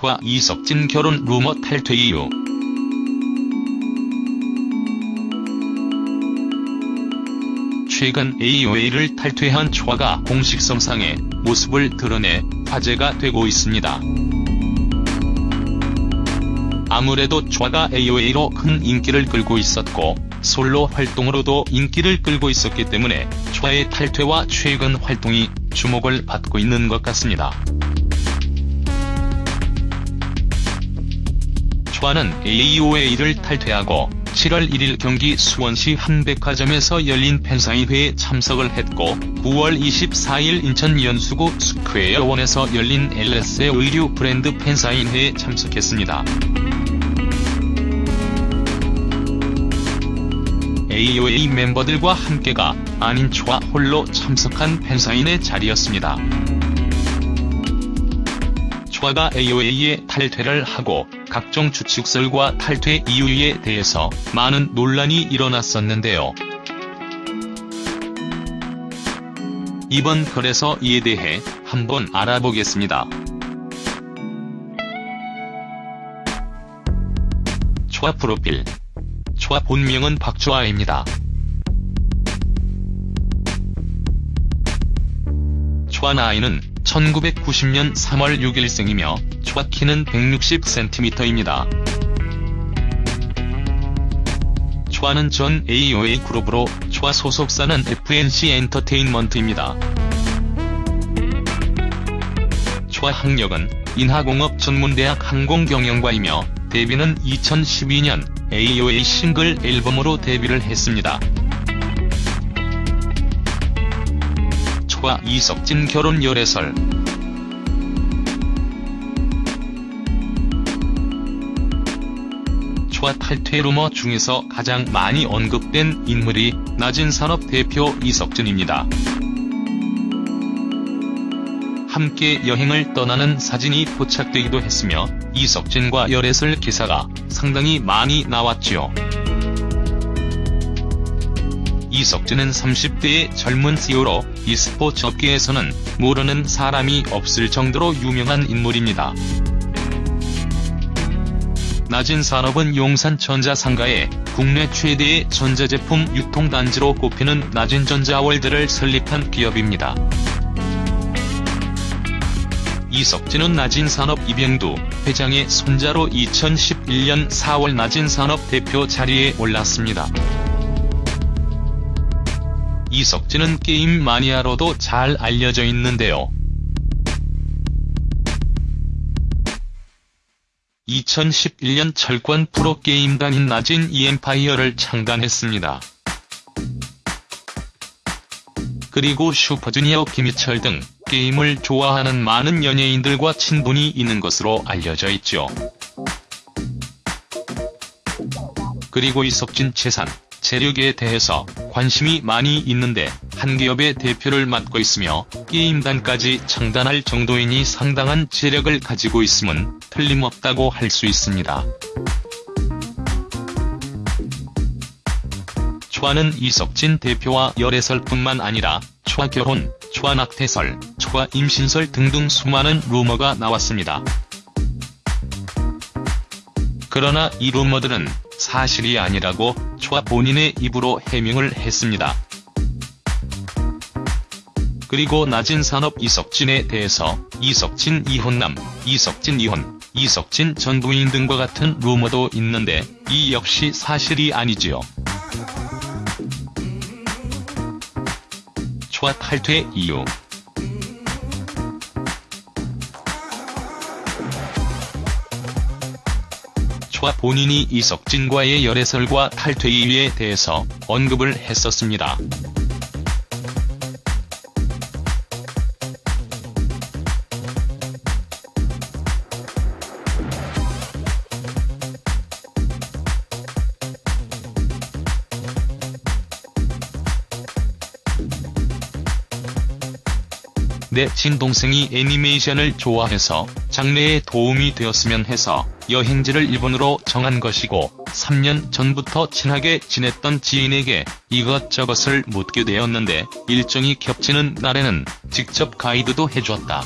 초아 이석진 결혼 루머 탈퇴 이유 최근 AOA를 탈퇴한 초아가 공식 성상에 모습을 드러내 화제가 되고 있습니다. 아무래도 초아가 AOA로 큰 인기를 끌고 있었고 솔로 활동으로도 인기를 끌고 있었기 때문에 초아의 탈퇴와 최근 활동이 주목을 받고 있는 것 같습니다. 초아는 AOA를 탈퇴하고 7월 1일 경기 수원시 한 백화점에서 열린 팬사인회에 참석을 했고 9월 24일 인천 연수구 스퀘어원에서 열린 LS의 의류 브랜드 팬사인회에 참석했습니다. AOA 멤버들과 함께가 아닌 초아 홀로 참석한 팬사인회 자리였습니다. 초아가 AOA에 탈퇴를 하고 각종 추측설과 탈퇴 이유에 대해서 많은 논란이 일어났었는데요. 이번 글에서 이에 대해 한번 알아보겠습니다. 초아 프로필 초아 본명은 박초아입니다. 초아 나이는 1990년 3월 6일생이며 초아 키는 160cm입니다. 초아는 전 AOA 그룹으로 초아 소속사는 FNC 엔터테인먼트입니다. 초아 학력은 인하공업 전문대학 항공경영과이며 데뷔는 2012년 AOA 싱글 앨범으로 데뷔를 했습니다. 초아 이석진 결혼 열애설 초아 탈퇴 루머 중에서 가장 많이 언급된 인물이 낮은산업 대표 이석진입니다. 함께 여행을 떠나는 사진이 포착되기도 했으며 이석진과 열애설 기사가 상당히 많이 나왔지요. 이석진은 30대의 젊은 CEO로 e스포츠 업계에서는 모르는 사람이 없을 정도로 유명한 인물입니다. 낮은 산업은 용산전자 상가에 국내 최대의 전자제품 유통단지로 꼽히는 낮은전자월드를 설립한 기업입니다. 이석진은 낮은산업 이병두 회장의 손자로 2011년 4월 낮은산업 대표 자리에 올랐습니다. 이석진은 게임 마니아로도 잘 알려져 있는데요. 2011년 철권 프로게임단인 낮은 이엠파이어를 창단했습니다. 그리고 슈퍼주니어 김희철 등 게임을 좋아하는 많은 연예인들과 친분이 있는 것으로 알려져 있죠. 그리고 이석진 재산, 재력에 대해서 관심이 많이 있는데 한 기업의 대표를 맡고 있으며 게임단까지 창단할 정도이니 상당한 재력을 가지고 있음은 틀림없다고 할 수 있습니다. 초아는 이석진 대표와 열애설뿐만 아니라 초아 결혼, 초아 낙태설, 초아 임신설 등등 수많은 루머가 나왔습니다. 그러나 이 루머들은 사실이 아니라고 초아 본인의 입으로 해명을 했습니다. 그리고 낮은 산업 이석진에 대해서 이석진 이혼남, 이석진 이혼, 이석진 전 부인 등과 같은 루머도 있는데 이 역시 사실이 아니지요. 초아 탈퇴 이유 초아 본인이 이석진과의 열애설과 탈퇴 이유에 대해서 언급을 했었습니다. 내 친동생이 애니메이션을 좋아해서 장래에 도움이 되었으면 해서 여행지를 일본으로 정한 것이고 3년 전부터 친하게 지냈던 지인에게 이것저것을 묻게 되었는데 일정이 겹치는 날에는 직접 가이드도 해줬다.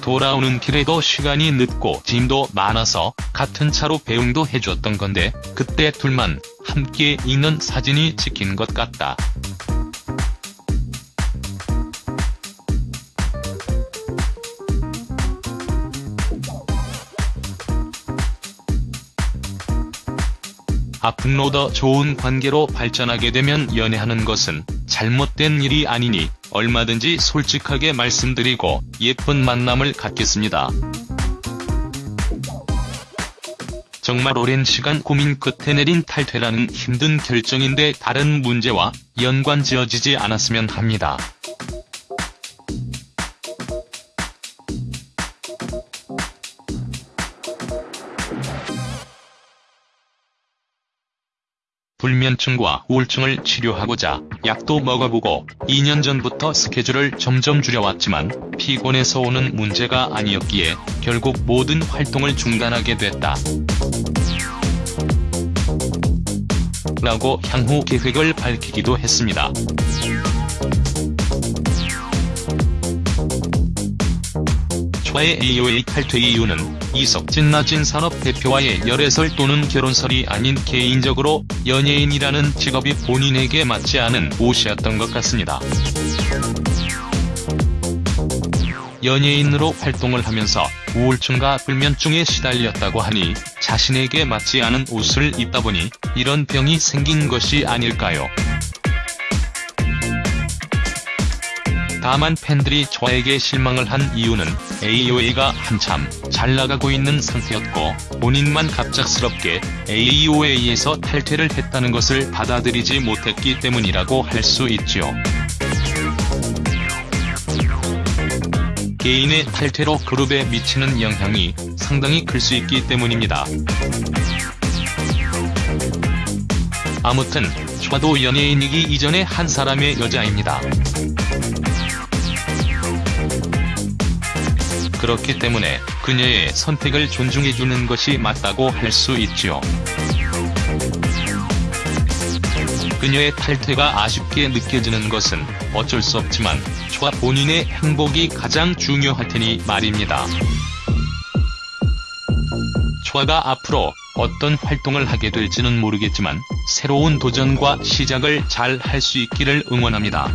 돌아오는 길에도 시간이 늦고 짐도 많아서 같은 차로 배웅도 해줬던 건데 그때 둘만 함께 있는 사진이 찍힌 것 같다. 앞으로 더 좋은 관계로 발전하게 되면 연애하는 것은 잘못된 일이 아니니 얼마든지 솔직하게 말씀드리고 예쁜 만남을 갖겠습니다. 정말 오랜 시간 고민 끝에 내린 탈퇴라는 힘든 결정인데 다른 문제와 연관 지어지지 않았으면 합니다. 불면증과 우울증을 치료하고자 약도 먹어보고 2년 전부터 스케줄을 점점 줄여왔지만 피곤해서 오는 문제가 아니었기에 결국 모든 활동을 중단하게 됐다. 라고 향후 계획을 밝히기도 했습니다. 초의 AOA 탈퇴 이유는 이석진 나진 산업 대표와의 열애설 또는 결혼설이 아닌 개인적으로 연예인이라는 직업이 본인에게 맞지 않은 옷이었던 것 같습니다. 연예인으로 활동을 하면서 우울증과 불면증에 시달렸다고 하니 자신에게 맞지 않은 옷을 입다 보니 이런 병이 생긴 것이 아닐까요? 다만 팬들이 저에게 실망을 한 이유는 AOA가 한참 잘 나가고 있는 상태였고 본인만 갑작스럽게 AOA에서 탈퇴를 했다는 것을 받아들이지 못했기 때문이라고 할 수 있죠. 개인의 탈퇴로 그룹에 미치는 영향이 상당히 클 수 있기 때문입니다. 아무튼 저도 연예인이기 이전에 한 사람의 여자입니다. 그렇기 때문에 그녀의 선택을 존중해주는 것이 맞다고 할 수 있지요. 그녀의 탈퇴가 아쉽게 느껴지는 것은 어쩔 수 없지만 초아 본인의 행복이 가장 중요할 테니 말입니다. 초아가 앞으로 어떤 활동을 하게 될지는 모르겠지만 새로운 도전과 시작을 잘 할 수 있기를 응원합니다.